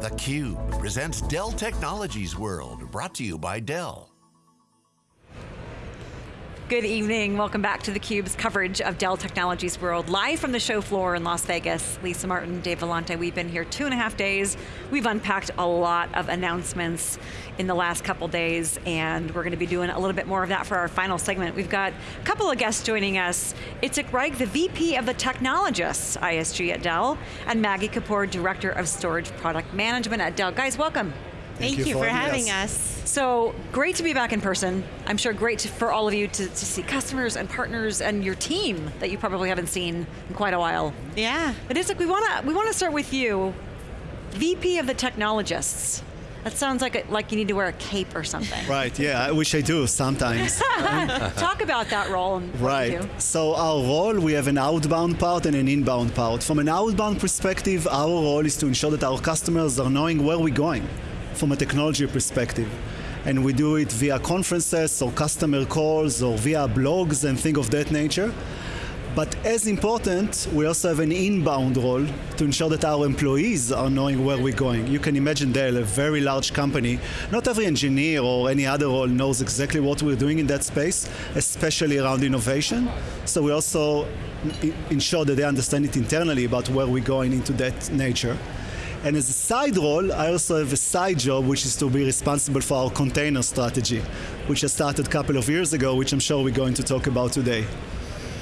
theCUBE presents Dell Technologies World, brought to you by Dell. Good evening, welcome back to theCUBE's coverage of Dell Technologies World, live from the show floor in Las Vegas. Lisa Martin, Dave Vellante, we've been here two and a half days. We've unpacked a lot of announcements in the last couple days, and we're going to be doing a little bit more of that for our final segment. We've got a couple of guests joining us. Itzik Reich, the VP of the Technologists, ISG at Dell, and Maggie Kapoor, Director of Storage Product Management at Dell. Guys, welcome. Thank, Thank you, for, having us. us. So, great to be back in person. I'm sure great to, for all of you to, to, see customers and partners and your team that you probably haven't seen in quite a while. Yeah. But Itzik, we want to we want to start with you, VP of the Technologists. That sounds like a, like you need to wear a cape or something. Right, yeah, I wish I do sometimes. Talk about that role. right, so our role, we have an outbound part and an inbound part. From an outbound perspective, our role is to ensure that our customers are knowing where we're going from a technology perspective. And we do it via conferences or customer calls or via blogs and things of that nature. But as important, we also have an inbound role to ensure that our employees are knowing where we're going. You can imagine Dell, a very large company. Not every engineer or any other role knows exactly what we're doing in that space, especially around innovation. So we also ensure that they understand it internally about where we're going into that nature. And as a side role, I also have a side job, which is to be responsible for our container strategy, which I started a couple of years ago, which I'm sure we're going to talk about today.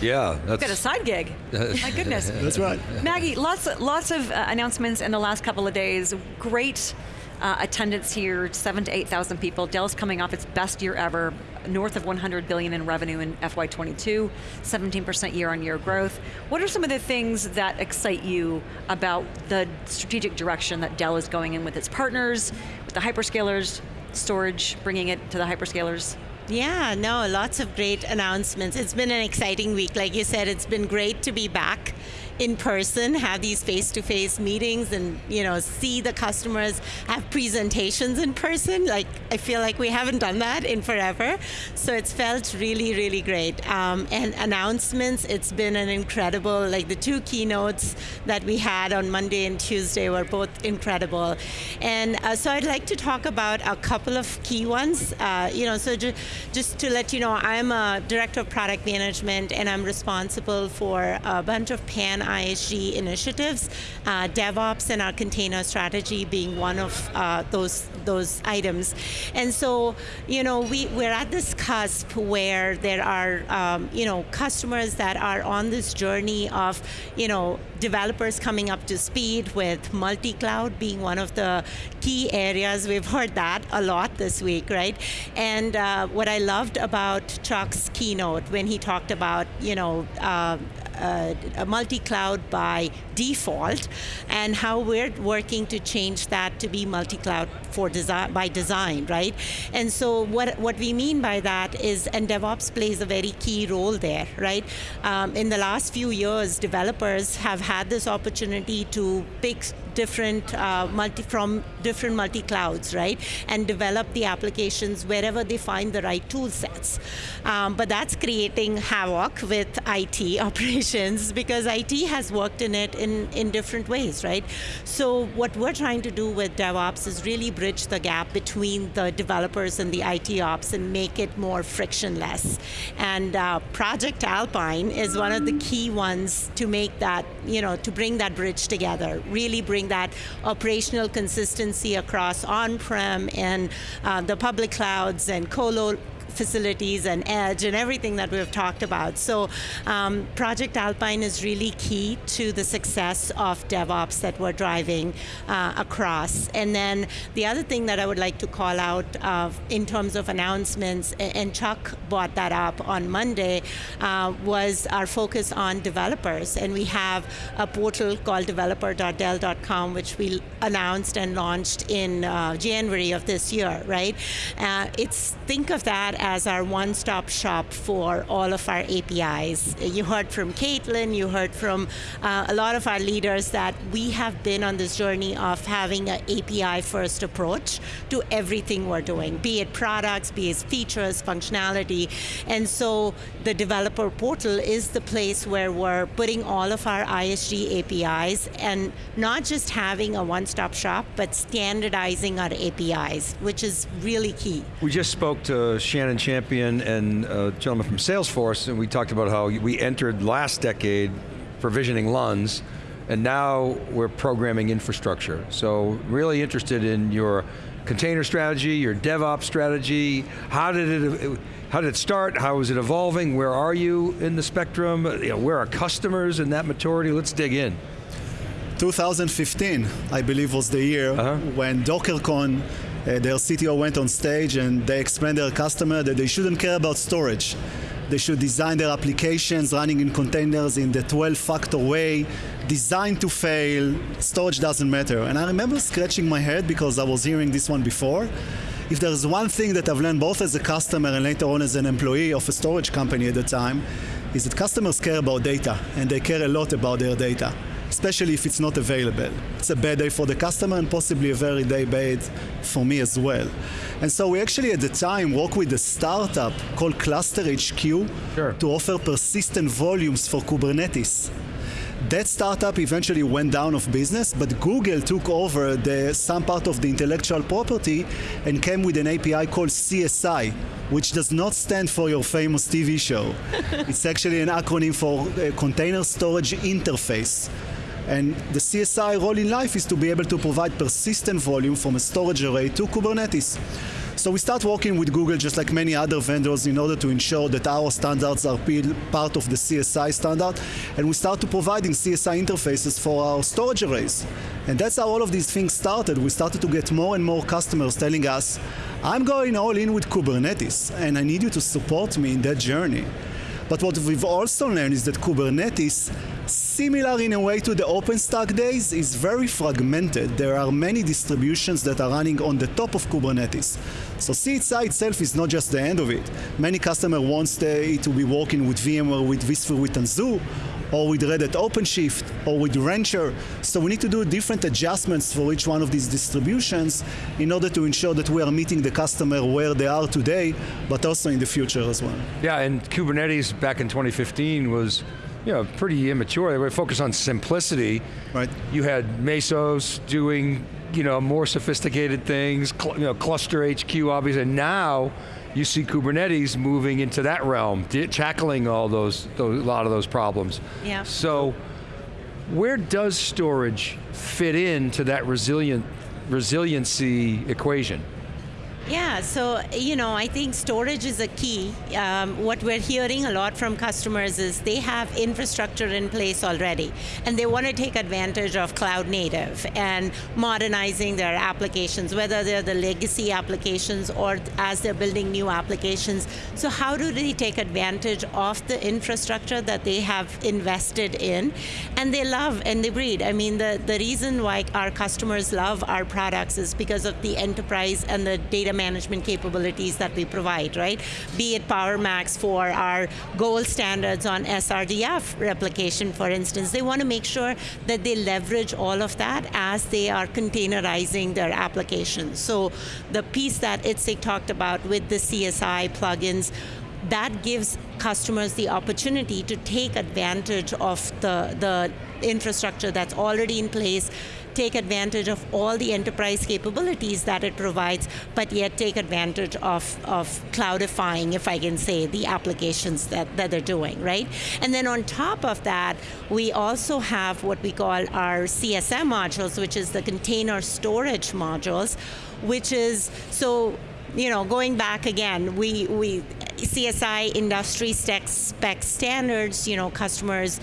Yeah, that's got a side gig. My goodness. That's right. Maggie, lots, lots of uh, announcements in the last couple of days. Great uh, attendance here, seven to 8,000 people. Dell's coming off its best year ever, north of 100 billion in revenue in FY22, 17% year on year growth. What are some of the things that excite you about the strategic direction that Dell is going in with its partners, with the hyperscalers, storage, bringing it to the hyperscalers? Yeah, no, lots of great announcements. It's been an exciting week. Like you said, it's been great to be back in person, have these face-to-face -face meetings and you know see the customers, have presentations in person. Like I feel like we haven't done that in forever. So it's felt really, really great. Um, and announcements, it's been an incredible, like the two keynotes that we had on Monday and Tuesday were both incredible. And uh, so I'd like to talk about a couple of key ones. Uh, you know, so ju just to let you know, I'm a director of product management and I'm responsible for a bunch of pan ISG initiatives, uh, DevOps and our container strategy being one of uh, those those items. And so, you know, we, we're at this cusp where there are, um, you know, customers that are on this journey of, you know, developers coming up to speed with multi-cloud being one of the key areas. We've heard that a lot this week, right? And uh, what I loved about Chuck's keynote when he talked about, you know, uh, Uh, multi-cloud by default, and how we're working to change that to be multi-cloud for design by design, right? And so what what we mean by that is, and DevOps plays a very key role there, right? Um, in the last few years, developers have had this opportunity to pick different uh, multi from different multi clouds, right? And develop the applications wherever they find the right tool sets. Um, but that's creating havoc with IT operations because IT has worked in it in, in different ways, right? So what we're trying to do with DevOps is really bridge the gap between the developers and the IT ops and make it more frictionless. And uh, Project Alpine is one of the key ones to make that, you know, to bring that bridge together, really bring that operational consistency across on-prem and uh, the public clouds and colo facilities and edge and everything that we've talked about. So um, Project Alpine is really key to the success of DevOps that we're driving uh, across. And then the other thing that I would like to call out uh, in terms of announcements, and Chuck brought that up on Monday, uh, was our focus on developers. And we have a portal called developer.dell.com, which we announced and launched in uh, January of this year, right? Uh, it's, think of that as our one-stop shop for all of our APIs. You heard from Caitlin, you heard from uh, a lot of our leaders that we have been on this journey of having an API-first approach to everything we're doing, be it products, be it features, functionality. And so the developer portal is the place where we're putting all of our ISG APIs and not just having a one-stop shop, but standardizing our APIs, which is really key. We just spoke to Shannon Champion and a gentleman from Salesforce, and we talked about how we entered last decade provisioning LUNs, and now we're programming infrastructure. So really interested in your container strategy, your DevOps strategy, how did it, how did it start, how is it evolving, where are you in the spectrum, you know, where are customers in that maturity, let's dig in. 2015, I believe, was the year uh-huh. when DockerCon, uh, their CTO went on stage and they explained their customer that they shouldn't care about storage. They should design their applications running in containers in the 12-factor way, designed to fail, storage doesn't matter. And I remember scratching my head because I was hearing this one before. If there's one thing that I've learned both as a customer and later on as an employee of a storage company at the time, is that customers care about data, and they care a lot about their data especially if it's not available. It's a bad day for the customer and possibly a very day bad for me as well. And so we actually at the time worked with a startup called Cluster HQ sure. to offer persistent volumes for Kubernetes. That startup eventually went down of business, but Google took over the, some part of the intellectual property and came with an API called CSI, which does not stand for your famous TV show. it's actually an acronym for uh, Container Storage Interface. And the CSI role in life is to be able to provide persistent volume from a storage array to Kubernetes. So we start working with Google just like many other vendors in order to ensure that our standards are part of the CSI standard. And we start to providing CSI interfaces for our storage arrays. And that's how all of these things started. We started to get more and more customers telling us, I'm going all in with Kubernetes and I need you to support me in that journey. But what we've also learned is that Kubernetes, similar in a way to the OpenStack days, is very fragmented. There are many distributions that are running on the top of Kubernetes. So CSI itself is not just the end of it. Many customers want it to be working with VMware, with vSphere, with Tanzu, or with Red Hat OpenShift, or with Rancher. So we need to do different adjustments for each one of these distributions in order to ensure that we are meeting the customer where they are today, but also in the future as well. Yeah, and Kubernetes back in 2015 was you know, pretty immature. They were focused on simplicity. Right. You had Mesos doing, you know, more sophisticated things, you know, Cluster HQ obviously, and now you see Kubernetes moving into that realm, tackling all those, those, a lot of those problems. Yeah. So, where does storage fit into that resilient resiliency equation? Yeah, so you know, I think storage is a key. Um, what we're hearing a lot from customers is they have infrastructure in place already, and they want to take advantage of cloud native and modernizing their applications, whether they're the legacy applications or as they're building new applications. So how do they take advantage of the infrastructure that they have invested in, and they love and they breed. I mean, the the reason why our customers love our products is because of the enterprise and the data management capabilities that we provide, right? Be it PowerMax for our gold standards on SRDF replication, for instance. They want to make sure that they leverage all of that as they are containerizing their applications. So the piece that Itzik talked about with the CSI plugins, that gives customers the opportunity to take advantage of the, the infrastructure that's already in place take advantage of all the enterprise capabilities that it provides, but yet take advantage of, of cloudifying, if I can say, the applications that, that they're doing, right? And then on top of that, we also have what we call our CSM modules, which is the container storage modules, which is, so you know, going back again, we, we CSI industry spec, spec standards, you know, customers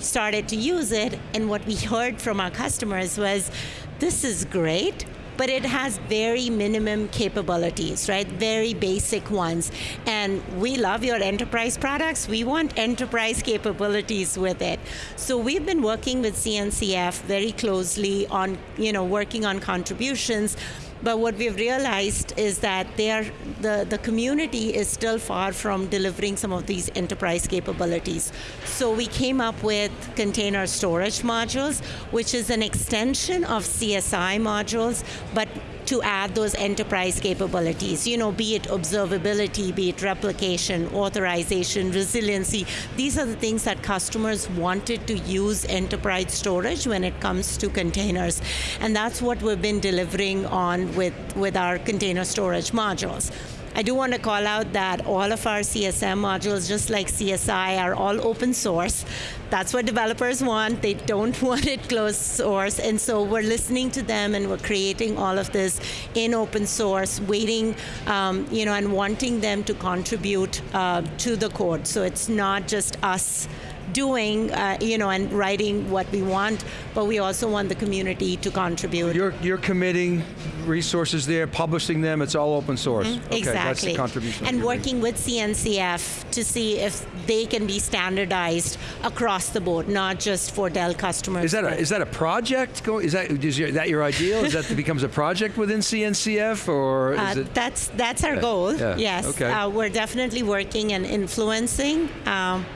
started to use it, and what we heard from our customers was, this is great, but it has very minimum capabilities, right? Very basic ones. And we love your enterprise products. We want enterprise capabilities with it. So we've been working with CNCF very closely on, you know, working on contributions But what we've realized is that the, the community is still far from delivering some of these enterprise capabilities. So we came up with container storage modules, which is an extension of CSI modules, but to add those enterprise capabilities, you know, be it observability, be it replication, authorization, resiliency. These are the things that customers wanted to use enterprise storage when it comes to containers. And that's what we've been delivering on with, with our container storage modules. I do want to call out that all of our CSM modules, just like CSI, are all open source. That's what developers want. They don't want it closed source. And so we're listening to them and we're creating all of this in open source, waiting, um, you know, and wanting them to contribute uh, to the code. So it's not just us doing, uh, you know, and writing what we want, but we also want the community to contribute. You're, you're committing resources there, publishing them, it's all open source. Mm-hmm. Okay, exactly. that's the contribution. And working with CNCF to see if they can be standardized across the board, not just for Dell customers. Is that a, is that a project? Go- Is that is your, that your ideal? Is that becomes a project within CNCF, or is Uh, it? that's that's our goal. yeah, Yes, okay. uh, we're definitely working and influencing. Um,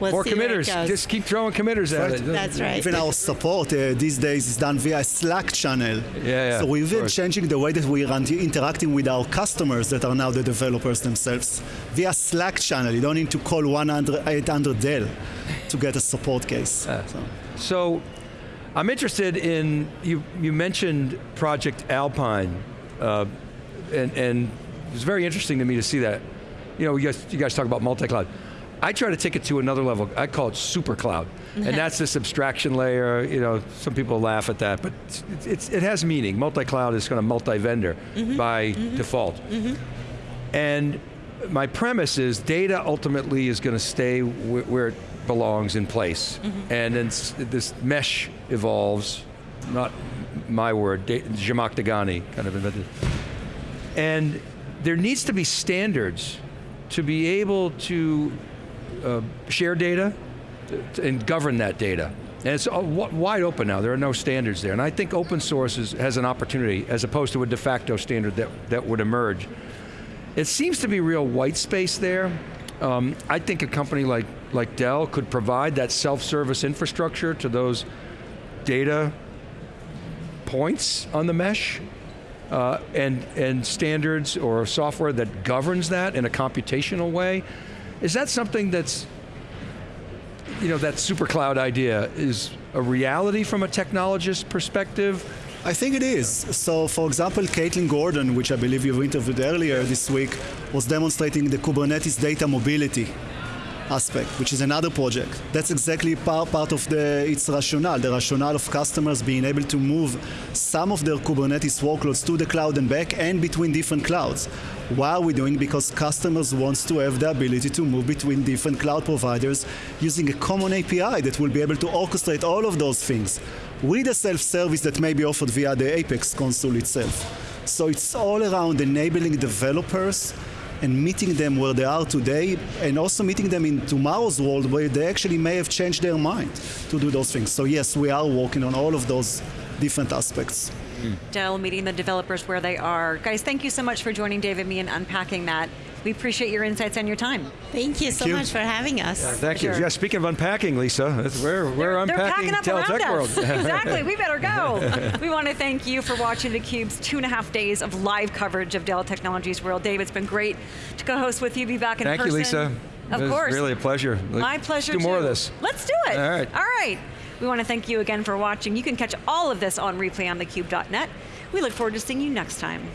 we'll More see where it committers. Just keep throwing committers at Right. it. That's right. Even our support uh, these days is done via Slack channel. yeah, yeah So we've of been changing the way that we are interacting with our customers that are now the developers themselves via Slack channel. You don't need to call 100 800 Dell to get a support case. So- So, I'm interested in you. You mentioned Project Alpine, uh, and, and it was very interesting to me to see that. You know, you guys, you guys talk about multi-cloud. I try to take it to another level. I call it super cloud, and that's this abstraction layer. You know, some people laugh at that, but it's, it's, it has meaning. Multi-cloud is kind of multi-vendor mm-hmm. by mm-hmm. default. Mm-hmm. And my premise is data ultimately is going to stay wh- where it belongs in place. And then this mesh evolves, not my word, da- Zhamak kind of invented. And there needs to be standards to be able to uh, share data and govern that data. And it's uh, wide open now. There are no standards there. And I think open source is, has an opportunity as opposed to a de facto standard that, that would emerge. It seems to be real white space there. Um, I think a company like, like Dell could provide that self-service infrastructure to those data points on the mesh uh, and, and standards or software that governs that in a computational way. Is that something that's, you know, that super cloud idea is a reality from a technologist perspective? I think it is. So, for example, Caitlin Gordon, which I believe you've interviewed earlier this week, was demonstrating the Kubernetes data mobility aspect, which is another project. That's exactly part, part of the its rationale, the rationale of customers being able to move some of their Kubernetes workloads to the cloud and back and between different clouds. Why are we doing? Because customers wants to have the ability to move between different cloud providers using a common API that will be able to orchestrate all of those things with a self-service that may be offered via the Apex console itself. So it's all around enabling developers and meeting them where they are today and also meeting them in tomorrow's world where they actually may have changed their mind to do those things. So yes, we are working on all of those different aspects. Dell meeting the developers where they are. Guys, thank you so much for joining Dave and me and unpacking that. We appreciate your insights and your time. Thank you so you. much for having us. Thank you. Yeah, speaking of unpacking, Lisa, we're, we're They're unpacking packing up Dell around Tech us. World. exactly. We better go. we want to thank you for watching theCUBE's two and a half days of live coverage of Dell Technologies World. Dave, it's been great to co-host with you, be back in person. Thank you. Lisa. Of It was course. really a pleasure. My pleasure Let's do more too. of this. Let's do it. All right. All right. We want to thank you again for watching. You can catch all of this on replay on thecube.net. We look forward to seeing you next time.